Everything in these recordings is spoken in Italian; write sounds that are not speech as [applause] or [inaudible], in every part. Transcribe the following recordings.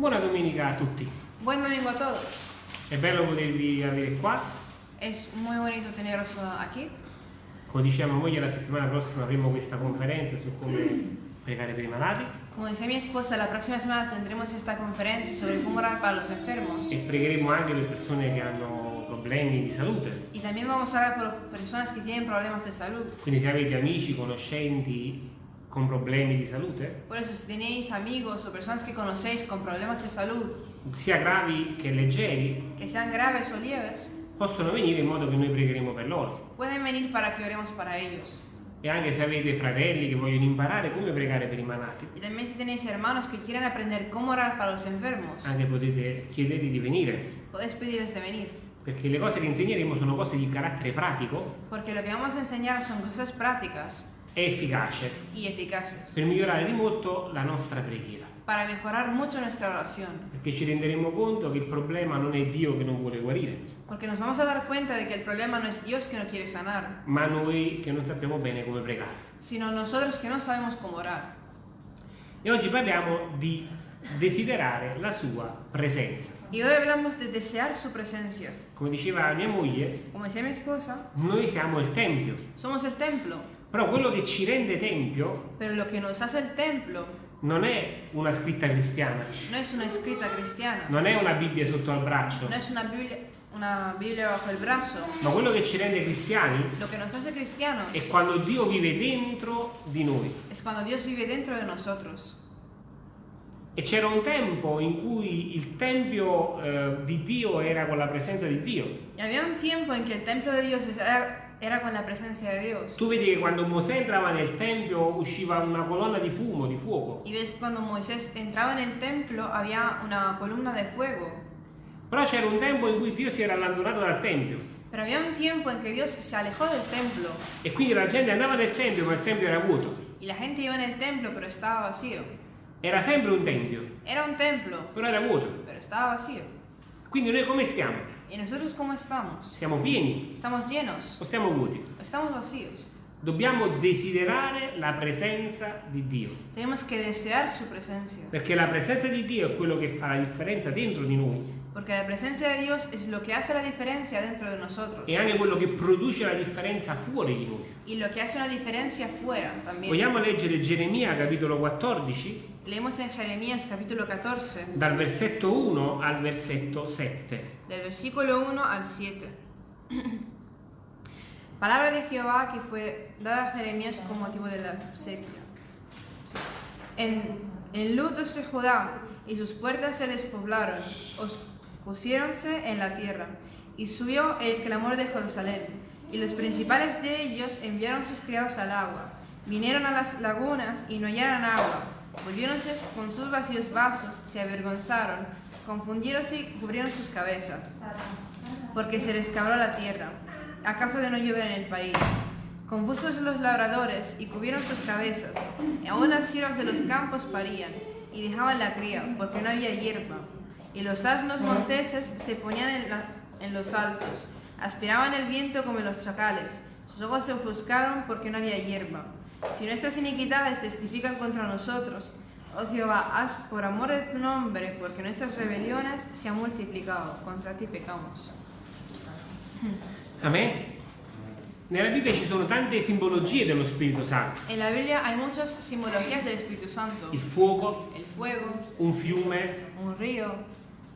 Buona domenica a tutti. Buen domingo a todos. È bello potervi avere qua. Es muy bonito teneros aquí. Come diceva mia moglie, la settimana prossima avremo questa conferenza su come pregare per i malati Como decía mi esposa, la próxima semana tendremos esta conferencia sobre cómo orar para los enfermos. e pregheremo anche per persone che hanno problemi di salute. Y también vamos a orar por personas que tienen problemas de salud. Quindi se avete amici, conoscenti con problemi di salute, Por eso, si tenéis amigos o personas que conocéis con problemas de salud, sia gravi che leggeri, que sean graves o leves, possono venire in modo che noi pregheremo per loro. pueden venir para que oremos para ellos. E anche se avete fratelli che vogliono imparare come pregare per i malati, Y también si tenéis hermanos que quieren aprender cómo orar para los enfermos, anche potete chiedere di venire, podéis pedirles de venir. perché le cose che insegneremo sono cose di carattere pratico Porque lo que vamos a enseñar son cosas prácticas e efficace y eficaces per migliorare di molto la nostra preghiera. para mejorar mucho nuestra oración. Perché ci renderemo conto che il problema non è Dio che non vuole guarire, Porque nos vamos a dar cuenta de que el problema no es Dios que no quiere sanar, ma noi che non sappiamo bene come pregare. sino nosotros que no sabemos cómo orar. E oggi parliamo di desiderare la sua presenza. Y hoy hablamos de desear su presencia. Come diceva mia moglie, Como decía mi esposa, noi siamo il Tempio, somos el templo, però quello che ci rende Tempio pero lo que nos hace el templo non è una scritta cristiana, no es una escrita cristiana, non è una Bibbia sotto al braccio, no es una Biblia, una Biblia bajo el brazo. ma quello che ci rende cristiani Lo que nos hace cristianos è quando Dio vive dentro di noi. es cuando Dios vive dentro de nosotros. E c'era un tempo in cui il Tempio eh, di Dio era con la presenza di Dio. Y había un tiempo en que el templo de Dios era, era con la presencia de Dios. Tu vedi che quando Mosè entrava nel Tempio usciva una colonna di fumo, di fuoco. Y ves cuando Moisés entraba en el templo había una columna de fuego. Però c'era un tempo in cui Dio si era allontanato dal Tempio. Pero había un tiempo en que Dios se alejó del templo E quindi la gente andava nel Tempio, ma il Tempio era vuoto. y la gente iba en el templo pero estaba vacío. Era sempre un Tempio, Era un templo però era vuoto. pero estaba vacío. Quindi noi come stiamo? ¿Y nosotros cómo estamos? Siamo pieni ¿Estamos llenos o stiamo vuoti? o estamos vacíos? Dobbiamo desiderare la presenza di Dio. Tenemos que desear su presencia. Perché la presenza di Dio è quello che fa la differenza dentro di noi. Porque la presencia de Dios es lo que hace la diferencia dentro de nosotros. e anche quello che produce la differenza fuori di noi. Y lo que hace una diferencia fuera también. Vogliamo leggere Geremia capitolo 14 Leemos en Jeremías capítulo 14, dal versetto 1 al versetto 7. del versículo 1 al 7. [clears throat] Palabra de Jehová que fue dada a Jeremías con motivo de la sequía. En, en luto se Judá y sus puertas se despoblaron, os pusiéronse en la tierra, y subió el clamor de Jerusalén. Y los principales de ellos enviaron sus criados al agua. Vinieron a las lagunas y no hallaron agua. Volviéronse con sus vacíos vasos, se avergonzaron, confundiéronse y cubrieron sus cabezas, porque se les cabró la tierra. ¿Acaso de no llover en el país? Confusos los labradores y cubrieron sus cabezas, y aún las siervas de los campos parían, y dejaban la cría, porque no había hierba. Y los asnos monteses se ponían en, la- en los altos, aspiraban el viento como los chacales, sus ojos se ofuscaron porque no había hierba. Si nuestras iniquidades testifican contra nosotros, oh Jehová, haz por amor de tu nombre, porque nuestras rebeliones se han multiplicado, contra ti pecamos. Amen? Nella Bibbia ci sono tante simbologie dello Spirito Santo. En la Biblia hay muchas simbologías del Espíritu Santo. Il fuoco, El fuego, un fiume, un río,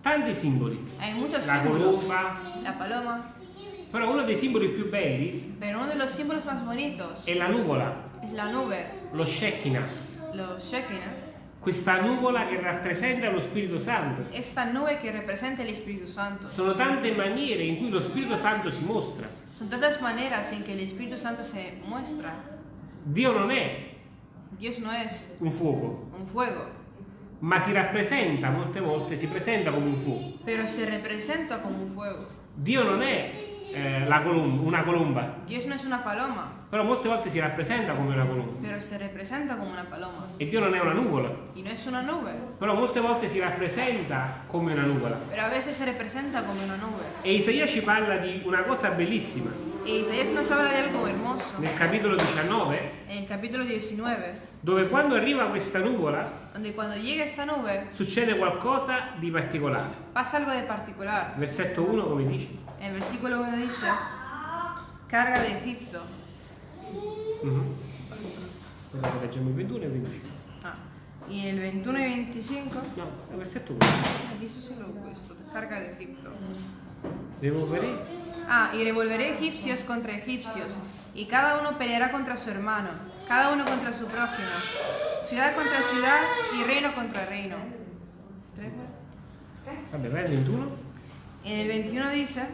tanti simboli. hay muchos La símbolos. colomba. La paloma. Però uno dei simboli più belli Pero uno de los símbolos más bonitos è la nuvola, es la nube, lo Shekinah. los Shekinah. Questa nuvola che rappresenta lo Spirito Santo. Esta nube que representa el Espíritu Santo. Sono tante maniere in cui lo Spirito Santo si mostra. Son tantas maneras en que el Espíritu Santo se muestra. Dio non è Dios no es un fuoco, un fuego, ma si rappresenta molte volte, si presenta come un fuoco. pero se representa como un fuego. Dio non è eh, la colom- una colomba, Dios no es una paloma, Però molte volte si rappresenta come una colomba. pero se representa como una paloma. E Dio non è una nuvola. Y no es una nube, Però molte volte si rappresenta come una nuvola. pero a veces se representa como una nube. E Isaia ci parla di una cosa bellissima. Y Isaías nos habla de algo hermoso Nel capitolo 19, en el capítulo 19, dove quando arriva questa nuvola nube succede qualcosa di particolare. particular. Versetto 1 come dice? El versículo 1 dice, carga de Egipto. Mhm. Ora leggiamo il 21 e il 25. Ah, y el 21 y 25, No, il versetto 1. dice solo questo, carga de Egipto. Devo vedere. Ah, y revolveré egipcios contra egipcios, y cada uno peleará contra su hermano, cada uno contra su prójimo, ciudad contra ciudad y reino contra reino. Vabbè, vai al 21. En el 21 dice,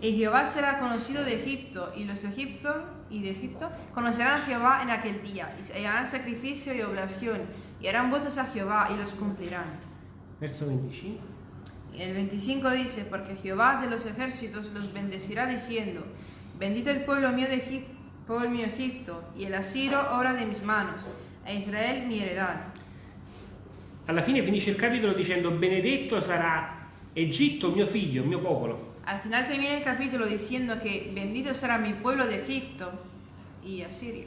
y Jehová será conocido de Egipto, y los egiptos y de Egipto conocerán a Jehová en aquel día, y harán sacrificio y oblación, y harán votos a Jehová, y los cumplirán. Verso 25. Y el 25 dice, porque Jehová de los ejércitos los bendecirá diciendo, bendito el pueblo mío de Egipto, pueblo mío Egipto, y el asiro obra de mis manos, e Israel mi heredad. Alla fine finisce il capitolo dicendo benedetto sarà Egitto mio figlio, mio popolo. Al final termina el capítulo diciendo que bendito será mi pueblo de Egipto y Asiria.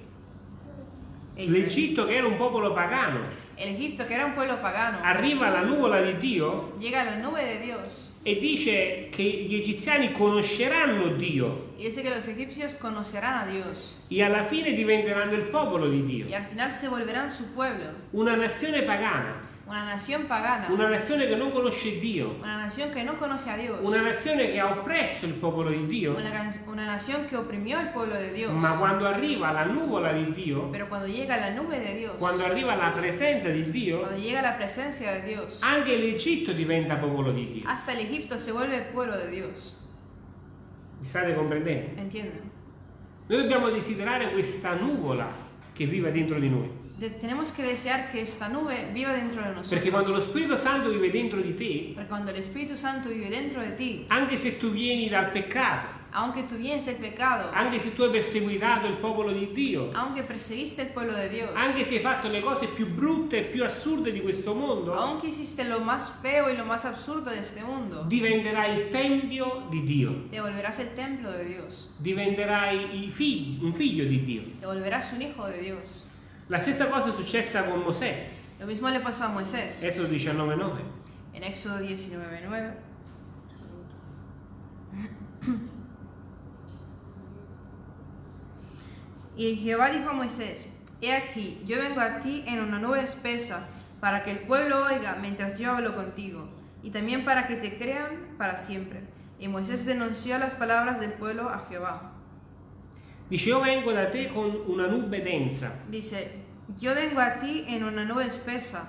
E Israel. L'Egitto che era un popolo pagano, El Egipto, que era un pueblo pagano, arriva la nuvola di Dio llega la nube de Dios e dice che gli egiziani conosceranno Dio. Y dice que los egipcios conocerán a Dios. E alla fine diventeranno il popolo di Dio. y al final se volverán su pueblo, Una nazione pagana, una nación pagana, una nazione che non conosce Dio, una nación que no conoce a Dios, una nazione che ha oppresso il popolo di Dio, una, una nación que oprimió al pueblo de Dios. ma quando arriva la nuvola di Dio, Dios, quando arriva la presenza di Dio, cuando llega la presencia de Dios, anche l'Egitto diventa popolo di Dio. hasta el Egipto se vuelve pueblo de Dios. Mi state comprendendo? ¿Entienden? Noi dobbiamo desiderare questa nuvola che vive dentro di noi. Tenemos que desear que esta nube viva dentro de nosotros. Perché quando lo Spirito Santo vive dentro di te, cuando el Espíritu Santo vive dentro de ti, anche se tu vieni dal peccato, aunque tú vienes del pecado, anche se tu hai perseguitato il popolo di Dio, aunque perseguiste el pueblo de Dios, anche se hai fatto le cose più brutte e più assurde di questo mondo, aunque hiciste lo más feo y lo más absurdo de este mundo, diventerai il tempio di Dio, te volverás el templo de Dios, diventerai figli- un figlio di Dio. te volverás un hijo de Dios. La stessa cosa è successa con Mosè, Lo mismo le pasó a Moisés Esodo 19:9. en Éxodo 19:9. Y Jehová dijo a Moisés, He aquí, yo vengo a ti en una nube espesa, para que el pueblo oiga mientras yo hablo contigo, y también para que te crean para siempre. Y Moisés denunció las palabras del pueblo a Jehová. Dice, io vengo da te con una nube densa, Dice, yo vengo a ti en una nube espesa,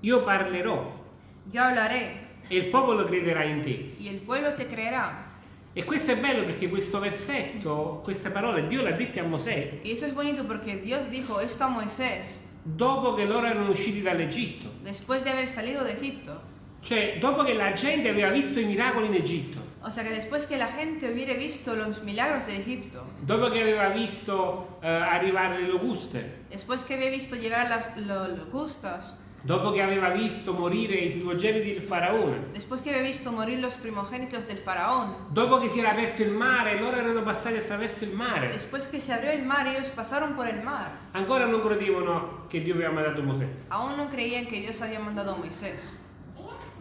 io parlerò yo hablaré, e il popolo crederà in te. y el pueblo te creerá. E questo è bello perché questo versetto, queste parole, Dio le ha dette a Mosè Y eso es bonito porque Dios dijo esto a Moisés dopo che loro erano usciti dall'Egitto. después de haber salido de Egipto. Cioè, dopo che la gente aveva visto i miracoli in Egitto, O sea que después que la gente hubiera visto los milagros de Egipto, dopo che aveva visto eh, arrivare le locuste, después que había visto llegar las lo- locustas, dopo che aveva visto morire i primogeniti del faraone, después que había visto morir los primogénitos del faraón, dopo che si era aperto il mare loro erano passati attraverso il mare, después que se abrió el mar, ellos pasaron por el mar. ancora non credevano che Dio aveva mandato Mosè. Aún no creían que Dios había mandado a Moisés.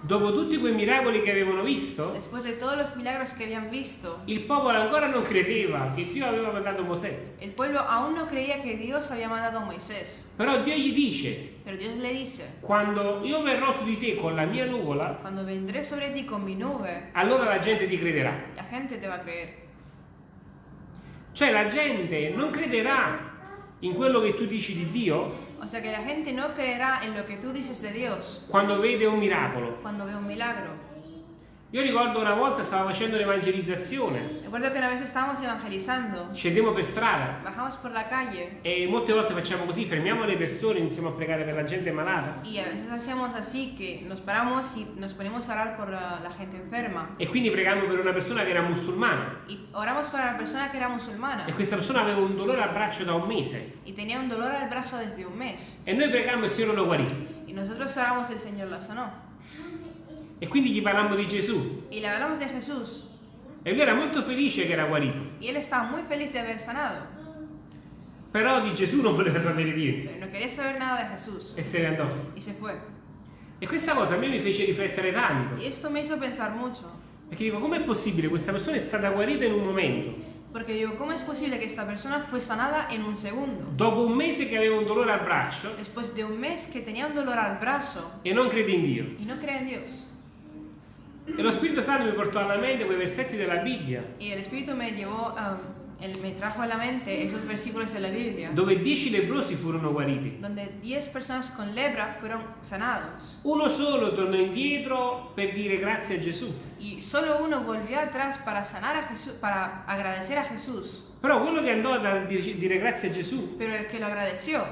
Dopo tutti quei miracoli che avevano visto, de visto, il popolo ancora non credeva che Dio aveva mandato Mosè. no. Però Dio gli dice, dice, quando io verrò su di te con la mia nuvola, nube, allora la gente ti crederà. la gente te va a creer. Cioè la gente non crederà in quello che tu dici di Dio? O sea que la gente no creerá en lo que tú dices de Dios quando vede un miracolo, cuando ve un milagro, Io ricordo una volta stavo facendo l'evangelizzazione, Recuerdo que una vez estábamos evangelizando, scendiamo per strada. Bajamos por la calle. E molte volte facciamo così, fermiamo le persone, iniziamo a pregare per la gente malata. Y a veces hacíamos así que nos paramos y nos ponemos a orar por la, la gente enferma. e quindi pregammo per una persona che era musulmana. Y oramos para la persona que era musulmana. E questa persona aveva un dolore al braccio da un mese. Y tenía un dolor al brazo desde un mes. e noi pregammo e il Signore lo guarì. Y nosotros oramos el Señor la sanó. E quindi gli parlammo di Gesù Y le hablamos de Jesús e lui era molto felice che era guarito, y él estaba muy feliz de haber sanado, però di Gesù non voleva sapere niente no quería saber nada de Jesús e se ne andò. y se fue. E questa cosa a me mi fece riflettere tanto, Y esto me hizo pensar mucho, perché dico, com'è possibile? Questa persona è stata guarita in un momento, porque digo, ¿cómo es posible que esta persona fue sanada en un segundo? dopo un mese che aveva un dolore al braccio Después de un mes que tenía un dolor al brazo e non crede in Dio. y no cree en Dios. E lo Spirito Santo mi portò alla mente quei versetti della Bibbia, Y el Espíritu me llevó, um, me trajo a la mente esos versículos de la Biblia, dove dieci lebrosi furono guariti. donde 10 personas con lepra fueron sanados. Uno solo tornò indietro per dire grazie a Gesù. Y solo uno volvió atrás para sanar a Jesús, para agradecer a Jesús. Però quello che andò a dire dire grazie a Gesù Pero el que lo agradeció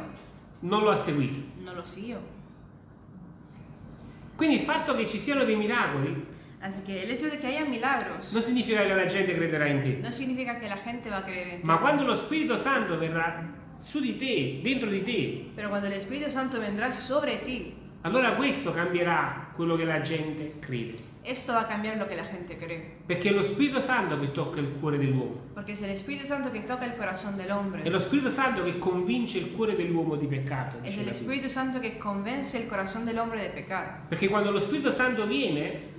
non lo ha seguito. no lo siguió. Quindi il fatto che ci siano dei miracoli Así que el hecho de que haya milagros non significa che la gente crederà in te. no significa que la gente va a creer en ti. Ma quando lo Spirito Santo verrà su di te, dentro di te, Pero cuando el Espíritu Santo vendrá sobre ti, allora questo cambierà quello che la gente crede. esto va a cambiar lo que la gente cree. Perché è lo Spirito Santo che tocca il cuore dell'uomo. Porque es el Espíritu Santo que toca el corazón del hombre. È lo Spirito Santo che convince il cuore dell'uomo di peccato. La Bibbia. Espíritu Santo que convence el corazón del hombre de pecar. Perché quando lo Spirito Santo viene,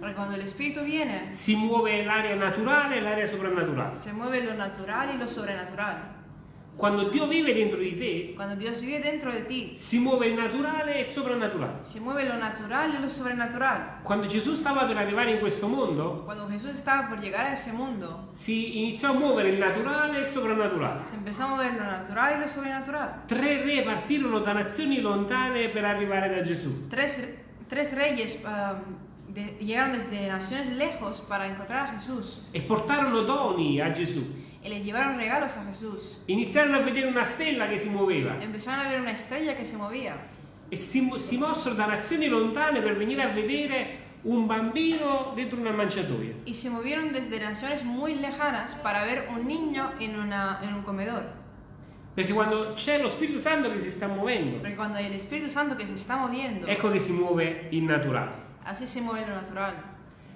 viene, si muove l'area naturale e l'area soprannaturale. se mueve lo natural y lo sobrenatural. Quando Dio vive dentro di te, Cuando Dios vive dentro de ti, si muove il naturale e il soprannaturale. se mueve lo natural y lo sobrenatural. Quando Gesù stava per arrivare in questo mondo, Cuando Jesús estaba por llegar a ese mundo, si iniziò a muovere il naturale e il soprannaturale. se empezó a mover lo natural y lo sobrenatural. Tre re partirono da nazioni lontane per arrivare da Gesù. Tres, tres reyes um, de- llegaron desde naciones lejos para encontrar a Jesús e portarono doni a Gesù. Y le llevaron regalos a Jesús. Iniziarono a vedere una stella che si muoveva Empezaron a ver una estrella que se movía e si, si mossero da nazioni lontane per venire a vedere un bambino dentro una manciatoia. y se movieron desde naciones muy lejanas para ver un niño en, una, en un comedor. Perché quando c'è lo Spirito Santo che si sta muovendo, Porque cuando hay el Espíritu Santo que se está moviendo, ecco che si muove il naturale. así se mueve lo natural.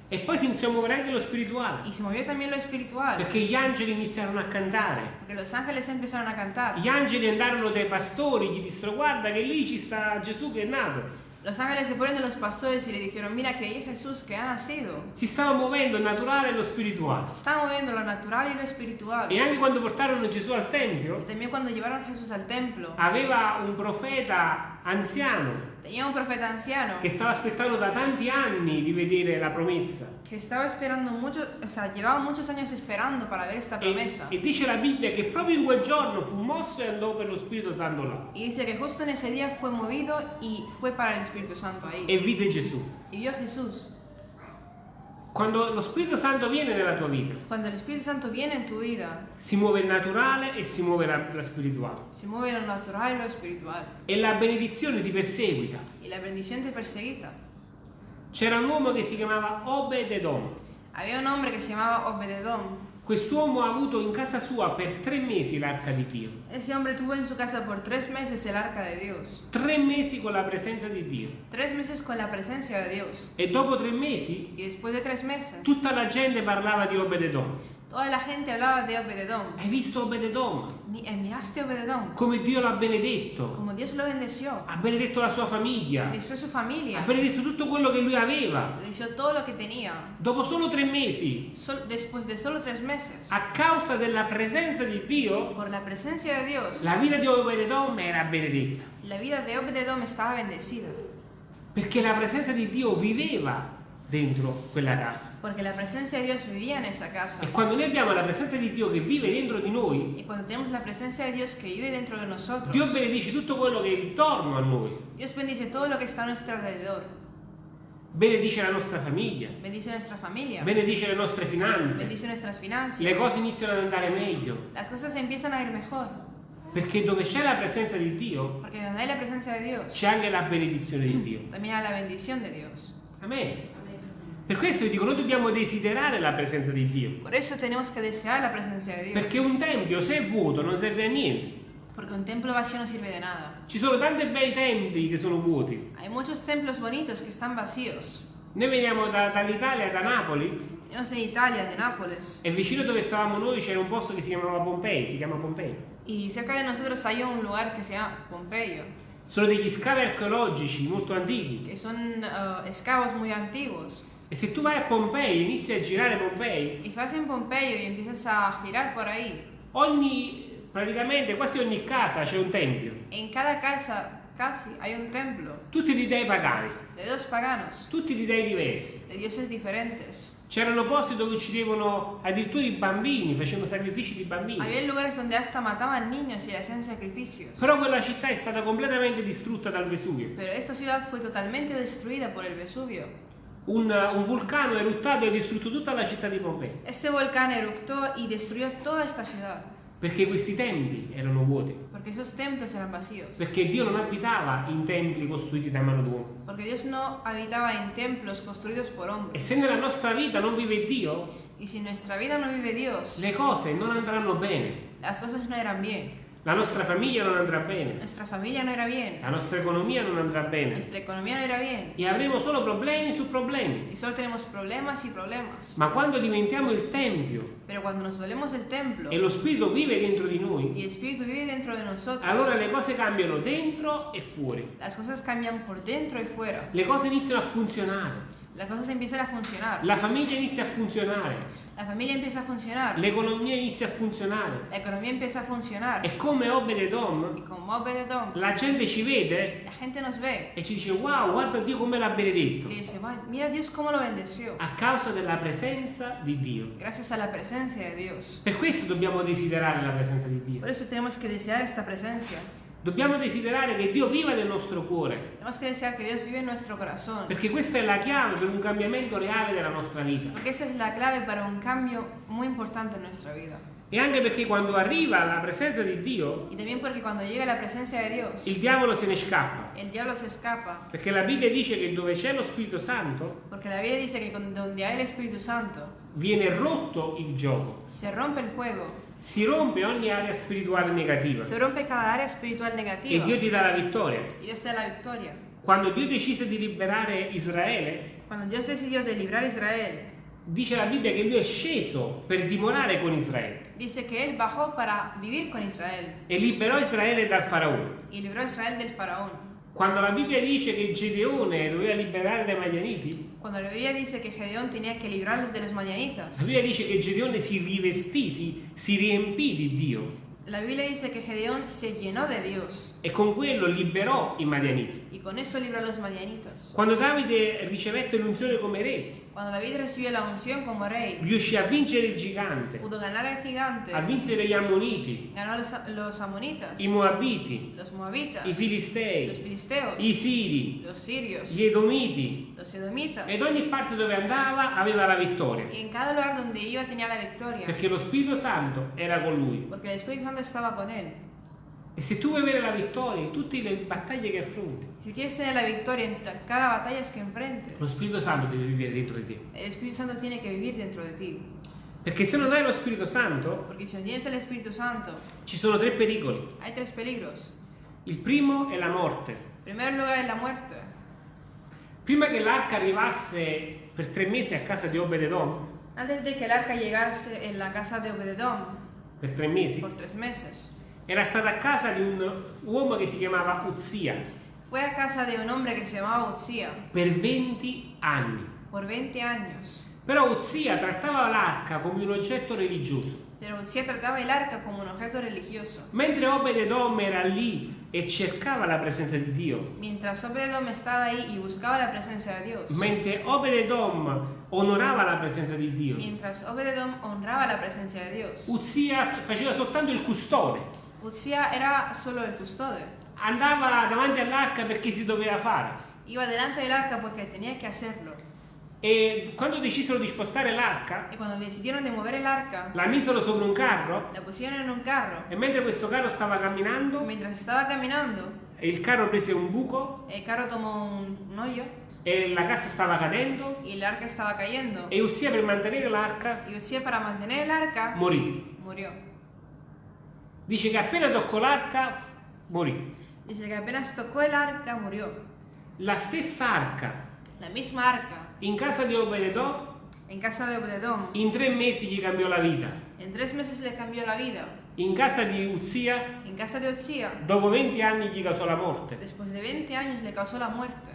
E poi si iniziò a muovere anche lo spirituale, Y se movió también lo espiritual. perché gli angeli iniziarono a cantare. Porque los ángeles empezaron a cantar. Gli angeli andarono dai pastori, gli dissero guarda che lì ci sta Gesù che è nato. Los ángeles se fueron de los pastores y le dijeron, mira que ahí Jesús que ha nacido. Si stava muovendo il naturale e lo spirituale. Se está moviendo lo natural y lo espiritual. E anche quando portarono Gesù al Y Tempio, también cuando llevaron Jesús al templo, aveva un profeta anziano tenía un profeta anciano che stava aspettando da tanti anni di vedere la promessa. que estaba esperando mucho, o sea, llevaba muchos años esperando para ver esta E, promesa. e dice la Bibbia che proprio in quel giorno fu mosso e andò per lo Spirito Santo là. Y dice que justo en ese día fue movido y fue para el Espíritu Santo ahí. E vide Gesù. Y vio a Jesús. Quando lo Spirito Santo viene nella tua vita, Cuando el Espíritu Santo viene en tu vida, si muove il naturale e si muove la, la spirituale. se mueve lo natural y lo espiritual. E la benedizione ti perseguita. Y la bendición te perseguita. C'era un uomo che si chiamava Obed-Edom. Había un hombre que se llamaba Obededom. Quest'uomo ha avuto in casa sua per tre mesi l'arca di Dio. Ese hombre tuvo en su casa por tres meses el arca de Dios. Tre mesi con la presenza di Dio. Tres meses con la presencia de Dios. E dopo tre mesi Y después de tres meses, tutta la gente parlava di Obed-Edom. Toda la gente hablaba de Obededom. Hai visto Obed-Edom? Mi- eh, miraste Obededom. Come Dio l'ha benedetto. Como Dios lo bendeció. Ha benedetto la sua famiglia. Bendeció su familia. Ha benedetto tutto quello che lui aveva. Bendeció todo lo que tenía. Dopo solo tre mesi, Sol- después de solo tres meses, a causa della presenza di Dio, por la presencia de Dios, la vita di Obed-Edom era benedetta. la vida de Obededom estaba bendecida. Perché la presenza di Dio viveva dentro quella casa. La presencia de Dios vivía en esa casa. E quando noi abbiamo la presenza di Dio che vive dentro di noi, Y cuando tenemos la presencia de Dios que vive dentro de nosotros, Dio benedice tutto quello che è intorno a noi. Dios bendice todo lo que está a nuestro alrededor. benedice la nostra famiglia, bendice nuestra familia, benedice le nostre finanze, bendice nuestras finanzas. le cose iniziano ad andare meglio, Las cosas empiezan a ir mejor, perché dove c'è la presenza di Dio porque donde hay la presencia de Dios, c'è anche la benedizione di Dio. también hay la bendición de Dios. Amen. Per questo vi dico, noi dobbiamo desiderare la presenza di Dio, Por eso tenemos que desear la presencia de Dios, perché un tempio se è vuoto non serve a niente. porque un templo vacío no sirve de nada. Ci sono tanti bei templi che sono vuoti. Hay muchos templos bonitos que están vacíos. Noi veniamo da- dall'Italia, da Napoli, Venimos de Italia, de Nápoles, e vicino dove stavamo noi c'era un posto che si chiamava Pompei, si chiama Pompei. y cerca de nosotros hay un lugar que se llama Pompeyo, Sono degli scavi archeologici molto antichi. que son eh, escavos muy antiguos. E se tu vai a Pompei e inizi a girare Pompei, Y si vas en Pompeyo y empiezas a girar por ahí, ogni, praticamente quasi ogni casa c'è un tempio. en cada casa casi hay un templo Tutti di dei pagani, de dos paganos, tutti di dei diversi. de dioses diferentes. C'erano posti dove uccidevano addirittura i bambini, facevano sacrifici di bambini. Había lugares donde hasta mataban niños y hacían sacrificios. Però quella città è stata completamente distrutta dal Vesuvio. Pero esta ciudad fue totalmente destruida por el Vesubio. Un, un vulcano eruttato e ha distrutto tutta la città di Pompei. Este volcán eructó y destruyó toda esta ciudad, Perché questi templi erano vuoti. porque esos templos eran vacíos. Perché Dio non abitava in templi costruiti da mano d'uomo. Porque Dios no habitaba en templos construidos por E hombres. se nella nostra vita non vive Dio, Y si nuestra vida no vive Dios, le cose non andranno bene. las cosas no eran bien. La nostra famiglia non andrà bene. Nuestra familia no era bien. La nostra economia non andrà bene. Nuestra economía no era bien. E avremo solo problemi su problemi. Y solo tenemos problemas y problemas. Ma quando diventiamo il Tempio Pero cuando nos volvemos el templo e lo Spirito vive dentro di y noi, el Espíritu vive dentro de nosotros, allora le cose cambiano dentro e fuori. las cosas cambian por dentro y fuera. Le cose iniziano a funzionare. Las cosas empiezan a funcionar. La famiglia inizia a funzionare. La familia empieza a funcionar. L'economia inizia a funzionare. La economía empieza a funcionar. E come Obededom, Y como Obededom, la gente ci vede la gente nos ve e ci dice wow, guarda Dio come l'ha benedetto. dice, "Va, mira Dios cómo lo bendeció. A causa della presenza di Dio. Gracias a la presencia de Dios. Per questo dobbiamo desiderare la presenza di Dio. Por eso tenemos que desear esta presencia. Dobbiamo desiderare che Dio viva nel nostro cuore. Perché questa è la chiave per un cambiamento reale della nostra vita. Porque esta es la clave para un cambio muy importante en nuestra vida. E anche perché quando arriva la presenza di Dio, Dios, il diavolo se ne scappa. se escapa. Perché la Bibbia dice che dove c'è lo Spirito Santo Santo, viene rotto il gioco. Si rompe ogni area spirituale negativa. se rompe cada área espiritual E negativa. Dio ti dà la vittoria. Quando Dio decise di liberare Israele, Israel, dice la Bibbia che Dio è sceso per dimorare con Israele dice que Él bajó para vivir con Israel e liberò Israele dal faraone. y libró Israel del faraón. Quando la Bibbia dice che Gedeone doveva liberare dai Madianiti, Cuando la Biblia dice que Gedeón tenía que librarlos de los madianitas, la Bibbia dice che Gedeone si rivestì, si, si riempì di Dio la Biblia dice que Gedeón se llenó de Dios e con quello liberò i Madianiti. y con eso libró a los madianitas. Quando Davide ricevette l'unzione come re, Cuando David recibió la unción como rey, riuscì a vincere il gigante, gigante, a vincere gli Ammoniti, los, los amonitas, i Moabiti, los moabitas, i los Filistei, filisteos, i Siri, los sirios, gli Edomiti. los edomitas. Ed ogni parte dove andava aveva la vittoria, Y en cada lugar donde iba tenía la victoria, perché lo Spirito Santo era con lui. E se tu vuoi avere la vittoria in tutte le battaglie che affronti, Si quieres tener la victoria en ta- cada batalla que enfrentes, lo Spirito Santo deve vivere dentro di te. el Espíritu Santo tiene que vivir dentro de ti. Perché se non hai lo Spirito Santo, Porque si no tienes el Espíritu Santo, ci sono tre pericoli. hay tres peligros. Il primo è la morte. En primer lugar es la muerte. Prima che l'arca arrivasse per tre mesi a casa di Obededom, Antes de que el arca llegase en la casa de Obededom, per tre mesi, por tres meses, era stata a casa di un uomo che si chiamava Uzia fue a casa de un hombre que se llamaba Utzía per 20 anni. por 20 años. Però Uzia trattava l'arca come un oggetto religioso. Pero Utzía trataba el arca como un objeto religioso. Mentre Obededom era lì e cercava la presenza di Dio, Mientras Obededom estaba ahí y buscaba la presencia de Dios. mentre Obededom onorava la presenza di Dio, Mientras Obededom honraba la presencia de Dios. Uzia faceva soltanto il custode. Utzía era solo el custode. andava davanti all'arca perché si doveva fare. Iba delante del arca porque tenía que hacerlo. E quando decisero di spostare l'arca, la misero sopra un carro la pusieron en un carro. e mentre questo carro stava camminando, caminando, il carro prese un buco un, un hoyo e la cassa stava cadendo estaba cayendo. e Uzia per mantenere l'arca morì. murió. Dice che appena toccò l'arca morì. Dice que apenas tocó el arca murió. La stessa arca La misma arca in casa di Obededò en casa de Obededom. in tre mesi gli cambiò la vita. En tres meses le cambió la vida. In casa di Uzia En casa de Otzia, dopo 20 anni gli causò la morte. después de 20 años le causó la muerte.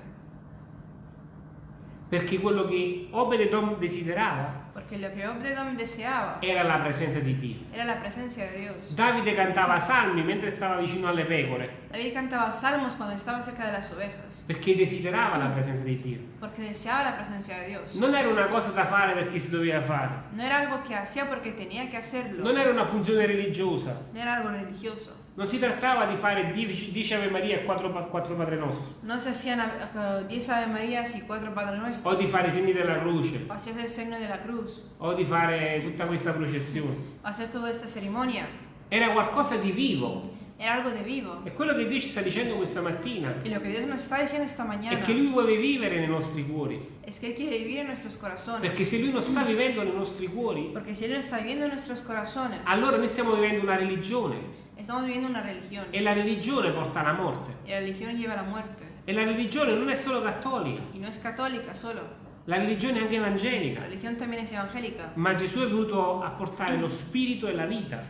Perché quello che Obededom desiderava Porque lo que Obededom deseaba era la presenza di Dio. era la presencia de Dios. Davide cantava salmi mentre stava vicino alle pecore, David cantaba salmos cuando estaba cerca de las ovejas. perché desiderava la presenza di Dio. Porque deseaba la presencia de Dios. Non era una cosa da fare perché si doveva fare, No era algo que hacía porque tenía que hacerlo. non era una funzione religiosa, No era algo religioso. Non si trattava di fare 10 Ave Maria e 4, Padre Nostro, No se hacían eh, 10 Ave Marías y 4 Padre o Nuestro. di fare i segni della croce, O hacías el signo de la cruz. o di fare tutta questa processione. O hacer toda esta ceremonia. Era qualcosa di vivo. Era algo de vivo. E quello che Dio ci sta dicendo questa mattina Y lo que Dios nos está diciendo esta è mañana che Lui vuole vivere nei nostri cuori. es que Él quiere vivir en nuestros corazones. Perché se Lui non sta vivendo nei nostri cuori, Porque si Él no está viviendo en nuestros corazones, allora noi stiamo vivendo una religione. estamos viviendo una religión. E la religione porta alla morte. Y la religión lleva a la muerte. E la religione non è solo cattolica, Y no es católica solo. La religione è anche La evangelica. Ma Gesù è venuto a portare lo spirito e la vita.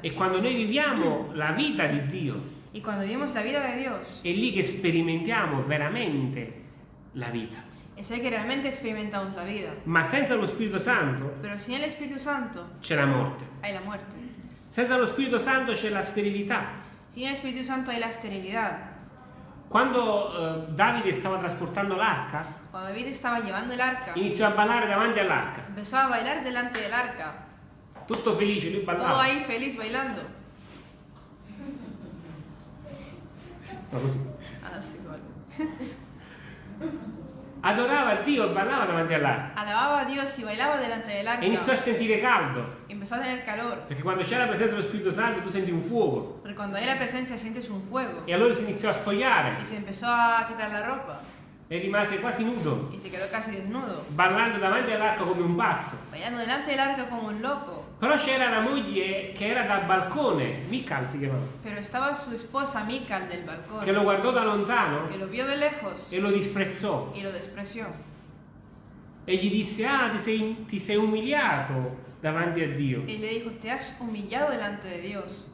E quando noi viviamo la vita di Dio, Y cuando vivimos la vida de Dios, è lì che sperimentiamo veramente la vita. es ahí que realmente experimentamos la vida. Ma senza lo Spirito Santo Pero sin el Espíritu Santo c'è la morte. hay la muerte. Senza lo Spirito Santo c'è la sterilità. Sin el Espíritu Santo hay la esterilidad. Quando eh, Davide stava trasportando l'arca, Cuando David estaba llevando el arca, iniziò a ballare davanti all'arca. empezó a bailar delante del arca. Tutto felice, lui Todo ballava. ahí feliz bailando. Ma così. Ah, sí, igual. [laughs] Adorava Dio e ballava davanti all'arca. Alababa a Dios y bailaba delante del E iniziò a sentire caldo. Empezó a tener calor. Perché quando c'è la presenza dello Spirito Santo tu senti un fuoco. Porque cuando hay la presencia sientes un fuego. E allora si iniziò a spogliare se empezó a quitar la ropa. E rimase quasi nudo, Y se quedó casi desnudo. ballando davanti all'arca come un pazzo. Bailando delante del arca como un loco. Però c'era la moglie che era dal balcone, Michal si chiamava, Pero estaba su esposa Mical del balcón. che lo guardò da lontano Que lo vio de lejos e lo disprezzò. y lo despreció. E gli disse, ah, ti sei, ti sei umiliato davanti a Dio. Y le dijo, te has humillado delante de Dios.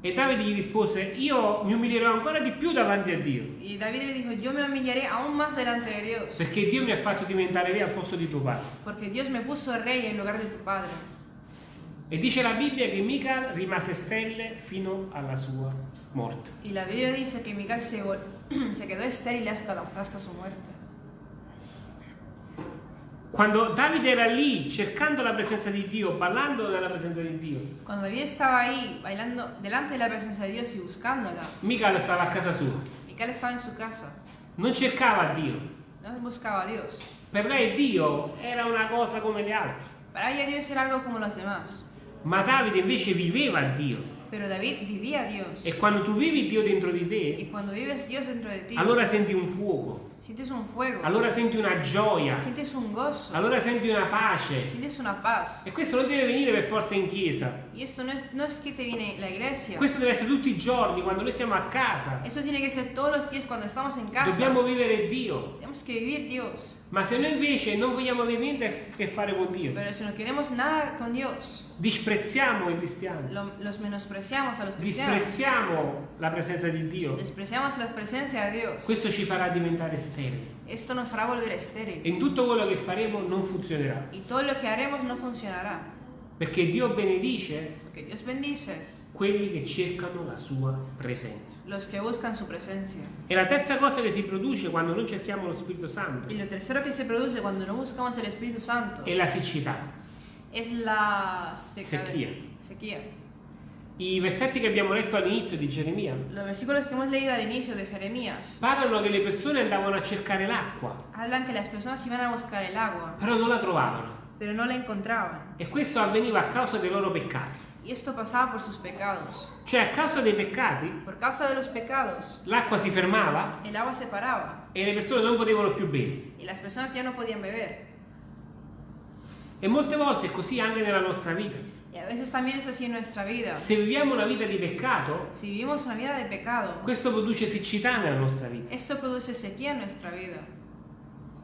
E Davide gli rispose, io mi umilierò ancora di più davanti a Dio, Y David le dijo, yo me humillaré aún más delante de Dios. perché Dio mi ha fatto diventare re al posto di tuo padre. Porque Dios me puso rey en lugar de tu padre. E dice la Bibbia che Michal rimase stelle fino alla sua morte. Y la Biblia dice que Mical [clears throat] se, quedó estéril hasta, la- hasta su muerte. Quando Davide era lì cercando la presenza di Dio, ballando nella presenza di Dio, Cuando David estaba ahí, bailando delante de la presencia de Dios y buscándola, Michal stava a casa sua. Mical estaba en su casa. Non cercava Dio. No buscaba a Dios. Per lei Dio era una cosa come le altre. Para ella Dios era algo como los demás. Ma Davide invece viveva Dio. Pero David vivía a Dios. E quando tu vivi Dio dentro di te, dentro de ti, allora senti un fuoco, sientes un fuego, allora senti una gioia, sientes un gozo, allora senti una pace. sientes una paz. E questo non deve venire per forza in chiesa. Y esto no es, no es que te viene la iglesia. Questo deve essere tutti i giorni, quando noi siamo a casa. Eso tiene que ser todos los días cuando estamos en casa. Dobbiamo vivere Dio. Tenemos que vivir Dios. Ma se noi invece non vogliamo avere niente a che fare con Dio, Pero si no queremos nada con Dios, disprezziamo i cristiani, lo- los menospreciamos a los cristianos, disprezziamo la presenza di Dio, despreciamos la presencia de Dios, questo ci farà diventare sterili. esto nos hará volver E estéril. in tutto quello che faremo non funzionerà. Y todo lo que haremos no funcionará. Perché Dio benedice Porque Dios bendice quelli che cercano la sua presenza. los que buscan su presencia. E la terza cosa che si produce quando non cerchiamo lo Spirito Santo Y lo tercero que se produce cuando no buscamos el Espíritu Santo è la siccità. es la sequía. I versetti che abbiamo letto all'inizio di Geremia Los versículos que hemos leído al inicio de Jeremías parlano che le persone andavano a cercare l'acqua, hablan que las personas iban a buscar el agua, però non la trovavano. pero no la encontraban. E questo avveniva a causa dei loro peccati. Y esto pasaba por sus pecados. Cioè a causa dei peccati Por causa de los pecados, l'acqua si fermava el agua se paraba e le persone non potevano più bere. y las personas ya no podían beber. E molte volte è così anche nella nostra vita. Y a veces también es así en nuestra vida. Se viviamo una vita di peccato, Si vivimos una vida de pecado, questo produce siccità nella nostra vita. esto produce sequía en nuestra vida.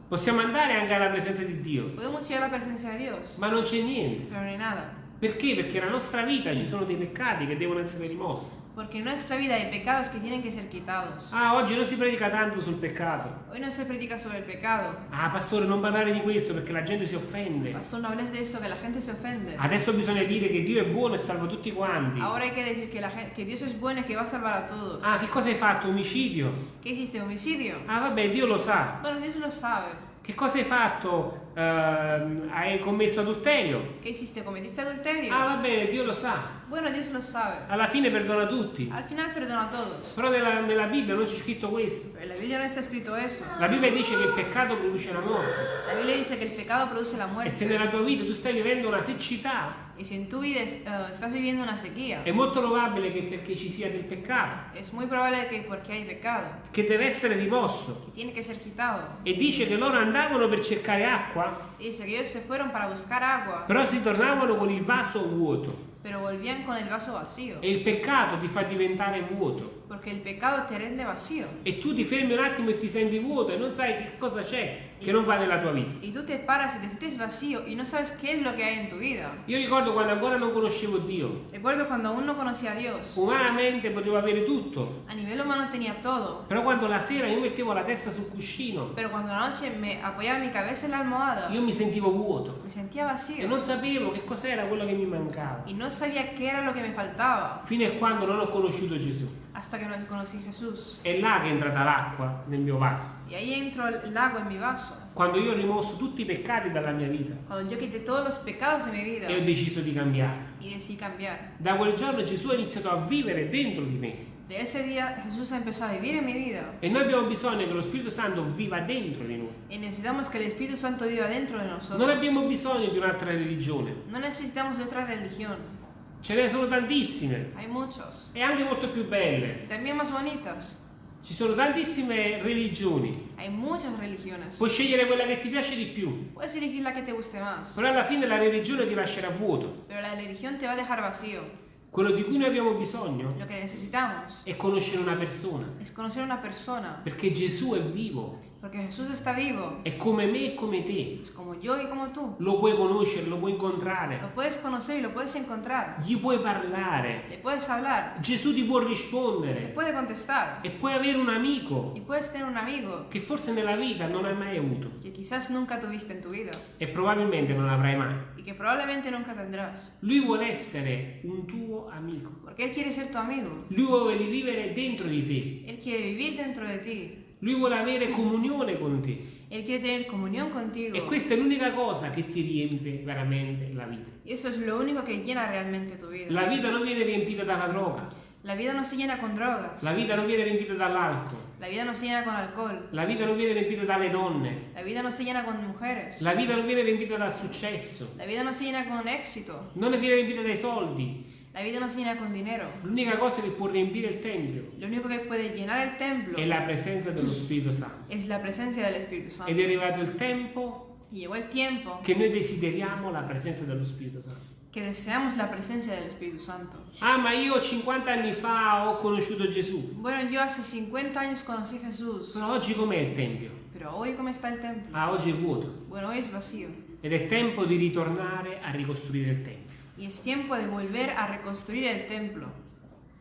Possiamo andare anche alla presenza di Dio, Podemos ir a la presencia de Dios, ma non c'è niente. pero no hay nada. Perché? Perché nella nostra vita ci sono dei peccati che devono essere rimossi. Porque en nuestra vida hay pecados que tienen que ser quitados. Ah, oggi non si predica tanto sul peccato. Hoy no se predica sobre el pecado. Ah, pastore, non parlare di questo perché la gente si offende. Pastor, no hables de eso, que la gente se ofende. Adesso bisogna dire che Dio è buono e salva tutti quanti. Ahora hay que decir que, la gen- que Dios es bueno y que va a salvar a todos. Ah, che cosa hai fatto? Omicidio? ¿Qué hiciste? ¿Homicidio? Ah, vabbè, Dio lo sa. Bueno, Dios lo sabe. Che cosa hai fatto? Ehm, hai commesso adulterio? ¿Qué hiciste? ¿Cometiste adulterio? Ah, vabbè, Dio lo sa. Bueno, Dios lo sabe. Alla fine perdona tutti. Al final perdona todos. Però nella, nella Bibbia non c'è scritto questo. Pero la Biblia no está escrito eso. La Bibbia dice che il peccato produce la morte. La Biblia dice que el pecado produce la E se nella tua vita tu stai vivendo una siccità, Si en tu vida es- eh, estás viviendo una sequía, è molto probabile che perché ci sia del peccato, es muy probable que porque hay pecado, che deve essere rimosso. que tiene que ser quitado. E dice che loro andavano per cercare acqua, Dice que ellos se fueron para buscar agua, però si tornavano con il vaso vuoto. pero volvían con el vaso vacío. E il peccato ti fa diventare vuoto. Porque el pecado te rende vacío. E tu ti fermi un attimo e ti senti vuoto e non sai che cosa c'è che non va nella tua vita. Y tú te paras y te sientes vacío y no sabes qué es lo que hay en tu vida. Io ricordo quando ancora non conoscevo Dio. Recuerdo cuando aún no conocía a Dios. Umanamente potevo avere tutto, A nivel humano tenía todo. però quando la sera io mettevo la testa sul cuscino, Pero cuando la noche me apoyaba mi cabeza en la almohada, io mi sentivo vuoto me sentía e vacío. non sapevo che cos'era quello che mi mancava. Y no sabía qué era lo que me faltaba. Fino a quando non ho conosciuto Gesù. Hasta que no conocí Jesús. È là che è entrata l'acqua nel mio vaso. Y ahí entró el agua en mi vaso. Quando io ho rimosso tutti i peccati dalla mia vita Cuando yo quité todos los pecados de mi vida e ho deciso di cambiare. y decidí cambiar. Da quel giorno Gesù ha iniziato a vivere dentro di me. De ese día Jesús empezó a vivir en mi vida. E noi abbiamo bisogno che lo Spirito Santo viva dentro di noi. Y necesitamos que el Espíritu Santo viva dentro de nosotros. Non abbiamo bisogno di un'altra religione. No necesitamos de otra religión. Ce ne sono tantissime e anche molto più belle. Y también más bonitas. Ci sono tantissime religioni. Hay muchas religiones. Puoi scegliere quella che ti piace di più, Puedes elegir la que te guste más. però alla fine la religione ti lascerà vuoto. Pero la religión te va a dejar vacío. Quello di cui noi abbiamo bisogno è conoscere una persona. perché Gesù è vivo, Porque Jesús está vivo. è come me e come te. Es como yo y como tú. Lo puoi conoscere, lo puoi Lo incontrare, puedes conocer y lo puedes encontrar. gli puoi parlare. Le puedes hablar. Gesù ti può rispondere puede contestar. e puoi avere un amico Y puedes tener un amigo che forse nella vita non hai mai avuto que quizás nunca tuviste en tu vida e probabilmente non avrai mai. y que probablemente nunca tendrás. Lui vuole essere un tuo amico. Porque Él quiere ser tu amigo. Lui vuole vivere dentro di te. Él quiere vivir dentro de ti. Lui vuole avere comunione con te. Él quiere tener comunión E contigo. questa è l'unica cosa che ti riempie veramente la vita. Y eso es lo único que llena realmente tu vida. La vita non viene riempita dalla droga, La vida no se llena con drogas. la vita non viene riempita dall'alcol, La vida no se llena con alcohol. la vita non viene riempita dalle donne, La vida no se llena con mujeres. la vita non viene riempita dal successo, La vida no se llena con éxito. non viene riempita dai soldi. La vida no se llena con dinero. L'unica cosa che può riempire il Tempio Lo único que puede llenar el templo è la presenza dello Spirito Santo. es la presencia del Espíritu Ed Santo. è arrivato il tempo Y llegó el tiempo che noi desideriamo la presenza dello Spirito Santo. que deseamos la presencia del Espíritu Santo. Ah, ma io 50 anni fa ho conosciuto Gesù. Bueno, yo hace 50 años conocí Jesús, Però oggi com'è il Tempio? pero hoy ¿cómo está el templo? Ah, oggi è vuoto. Bueno, hoy es vacío. Ed è tempo di ritornare a ricostruire il Tempio. Y es tiempo de volver a reconstruir el templo.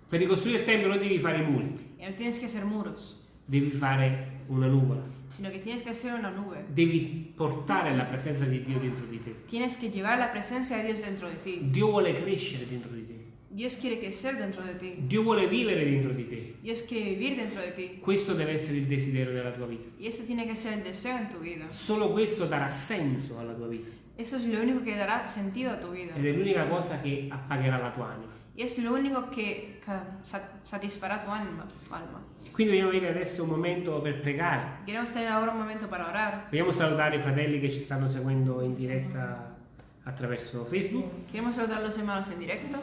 Per ricostruire il Tempio non devi fare muri, Y no tienes que hacer muros, devi fare una nuvola. sino que tienes que hacer una nube. Devi portare la presenza di Dio dentro di te. Tienes que llevar la presencia de Dios dentro de ti. Dio vuole crescere dentro di te. Dios quiere crecer dentro de ti. Dio vuole vivere dentro di te. Dios quiere vivir dentro de ti. Questo deve essere il desiderio della tua vita. Y esto tiene que ser el deseo en tu vida. Solo questo darà senso alla tua vita. Esto es lo único que dará sentido a tu vida. Ed è l'unica cosa che appagherà la tua anima. Y es lo único que, que sa- satisfará tu alma, tu alma. Quindi vogliamo avere adesso un momento per pregare. Queremos tener ahora un momento para orar. Vogliamo salutare i fratelli che ci stanno seguendo in diretta attraverso Facebook. Queremos saludar a los hermanos en directo.